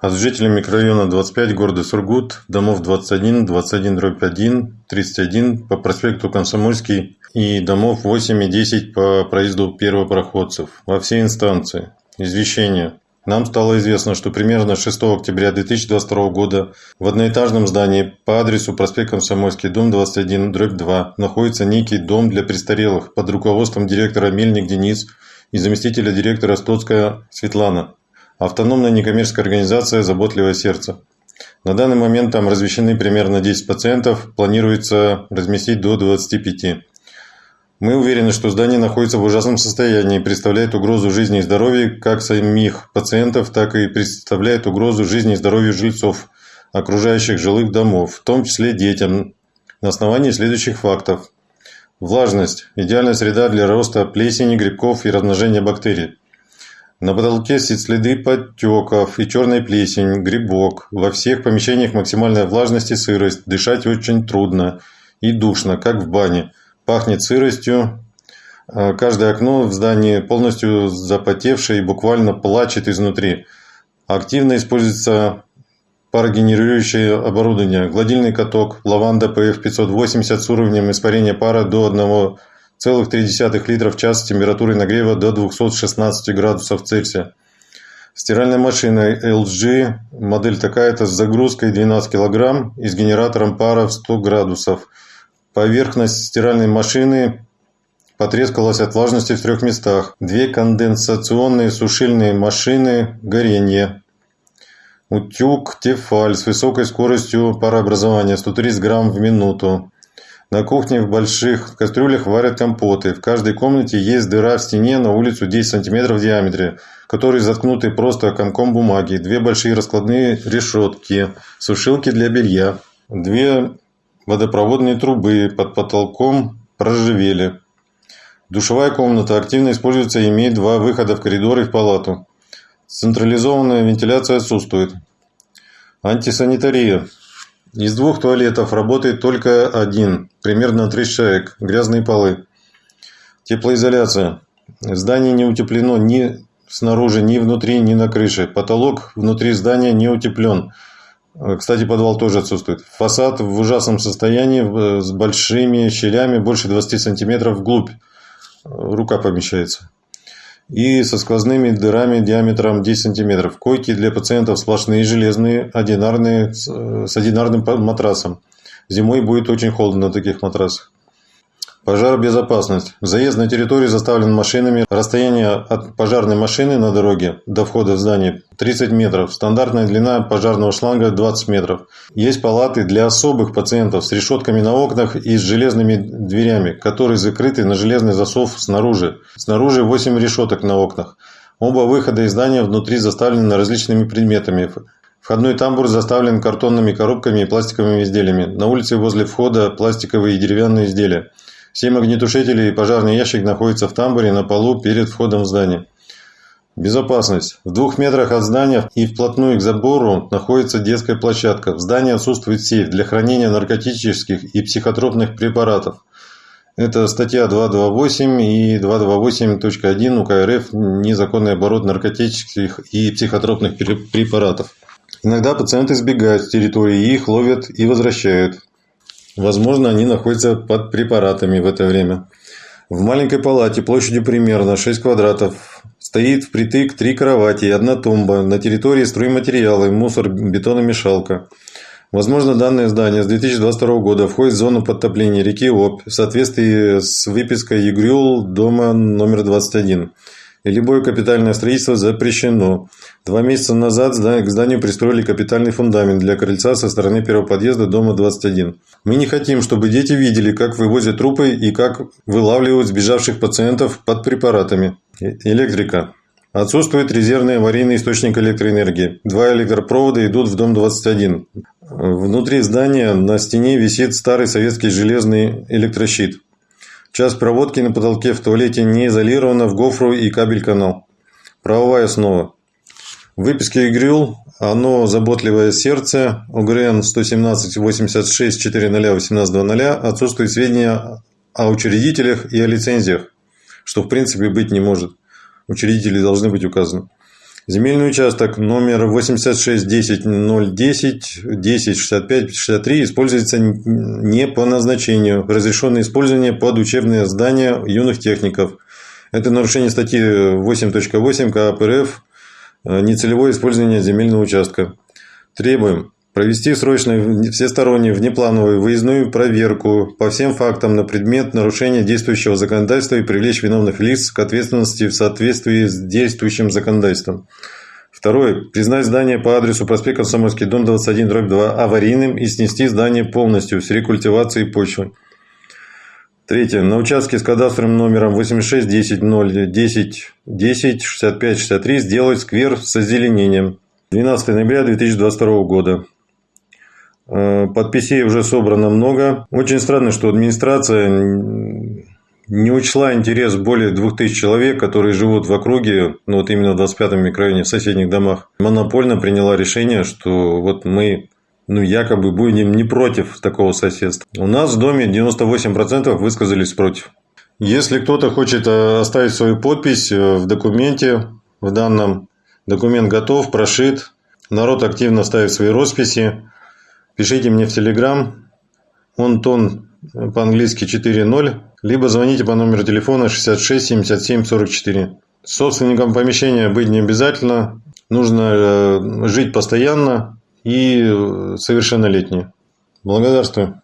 от жителей микрорайона 25 города Сургут, домов 21, 21 дробь 1, 31 по проспекту Комсомольский и домов 8 и 10 по проезду первопроходцев во все инстанции. Извещение. Нам стало известно, что примерно 6 октября 2022 года в одноэтажном здании по адресу проспект Комсомольский, дом 21, дробь 2, находится некий дом для престарелых под руководством директора Мельник Денис и заместителя директора Стоцкая Светлана. Автономная некоммерческая организация «Заботливое сердце». На данный момент там размещены примерно 10 пациентов, планируется разместить до 25. Мы уверены, что здание находится в ужасном состоянии и представляет угрозу жизни и здоровью как самих пациентов, так и представляет угрозу жизни и здоровью жильцов окружающих жилых домов, в том числе детям, на основании следующих фактов. Влажность – идеальная среда для роста плесени, грибков и размножения бактерий. На потолке следы подтеков и черная плесень, грибок. Во всех помещениях максимальная влажность и сырость. Дышать очень трудно и душно, как в бане пахнет сыростью. А, каждое окно в здании полностью запотевшее и буквально плачет изнутри. Активно используется парогенерирующее оборудование, гладильный каток, лаванда PF580 с уровнем испарения пара до 1,3 литра в час с температурой нагрева до 216 градусов Цельсия. Стиральная машина LG, модель такая-то с загрузкой 12 кг и с генератором пара в 100 градусов. Поверхность стиральной машины потрескалась от влажности в трех местах. Две конденсационные сушильные машины горения. Утюг Тефаль с высокой скоростью парообразования 130 грамм в минуту. На кухне в больших кастрюлях варят компоты. В каждой комнате есть дыра в стене на улицу 10 см в диаметре, которые заткнуты просто комком бумаги. Две большие раскладные решетки, сушилки для белья. Две Водопроводные трубы под потолком проржавели. Душевая комната активно используется и имеет два выхода в коридор и в палату. Централизованная вентиляция отсутствует. Антисанитария. Из двух туалетов работает только один, примерно 30 человек, грязные полы. Теплоизоляция. Здание не утеплено ни снаружи, ни внутри, ни на крыше. Потолок внутри здания не утеплен. Э, кстати, подвал тоже отсутствует. Фасад в ужасном состоянии, с большими щелями, больше 20 сантиметров вглубь. Э, рука помещается. И со сквозными дырами диаметром 10 сантиметров. Койки для пациентов сплошные железные, одинарные, с э, одинарным матрасом. Зимой будет очень холодно на таких матрасах. Пожаробезопасность. Заезд на территорию заставлен машинами. Расстояние от пожарной машины на дороге до входа в здание 30 метров. Стандартная длина пожарного шланга 20 метров. Есть палаты для особых пациентов с решетками на окнах и с железными дверями, которые закрыты на железный засов снаружи. Снаружи 8 решеток на окнах. Оба выхода из здания внутри заставлены различными предметами. Входной тамбур заставлен картонными коробками и пластиковыми изделиями. На улице возле входа пластиковые и деревянные изделия. Семь огнетушителей и пожарный ящик находятся в тамбуре на полу перед входом в здание. Безопасность. В двух метрах от здания и вплотную к забору находится детская площадка. В здании отсутствует сейф для хранения наркотических и психотропных препаратов. Это статья 228 и 228.1 УК РФ «Незаконный оборот наркотических и психотропных препаратов». Иногда пациенты сбегают с территории, их ловят и возвращают. Возможно, они находятся под препаратами в это время. В маленькой палате площадью примерно 6 квадратов стоит впритык три кровати и одна тумба. На территории стройматериалы, мусор, бетономешалка. Возможно, данное здание с 2022 года входит в зону подтопления реки Обь в соответствии с выпиской ЕГРЮЛ дома номер 21 и любое капитальное строительство запрещено. Два месяца назад к зданию пристроили капитальный фундамент для крыльца со стороны первого подъезда дома 21. Мы не хотим, чтобы дети видели, как вывозят трупы и как вылавливают сбежавших пациентов под препаратами. Электрика. Отсутствует резервный аварийный источник электроэнергии. Два электропровода идут в дом 21. Внутри здания на стене висит старый советский железный электрощит. Часть проводки на потолке в туалете не изолирована в гофру и кабель-канал. Правовая основа. В выписке ИГРЮЛ оно заботливое сердце ОГРН 117 86 40 18 00 отсутствует сведения о учредителях и о лицензиях, что в принципе быть не может. Учредители должны быть указаны. Земельный участок номер 861010 106563 используется не по назначению. Разрешено использование под учебные здания юных техников. Это нарушение статьи 8.8 КАП РФ нецелевое использование земельного участка. Требуем провести срочную всестороннюю внеплановую выездную проверку по всем фактам на предмет нарушения действующего законодательства и привлечь виновных лиц к ответственности в соответствии с действующим законодательством. Второе. Признать здание по адресу проспект Комсомольский, дом 21, дробь 2 аварийным и снести здание полностью с рекультивацией почвы. Третье. На участке с кадастровым номером 86 10 0 10 10 65 63 сделать сквер с озеленением. 12 ноября 2022 года. Э, подписей уже собрано много. Очень странно, что администрация не учла интерес более 2000 человек, которые живут в округе, ну вот именно в 25-м микрорайоне, в соседних домах. Монопольно приняла решение, что вот мы ну, якобы будем не против такого соседства. У нас в доме 98% высказались против. Если кто-то хочет э, оставить свою подпись э, в документе, в данном документ готов, прошит, народ активно ставит свои росписи, Пишите мне в Телеграм, он тон по-английски 4.0, либо звоните по номеру телефона 66 77 44. Собственником помещения быть не обязательно, нужно э, жить постоянно и совершеннолетний. Благодарствую.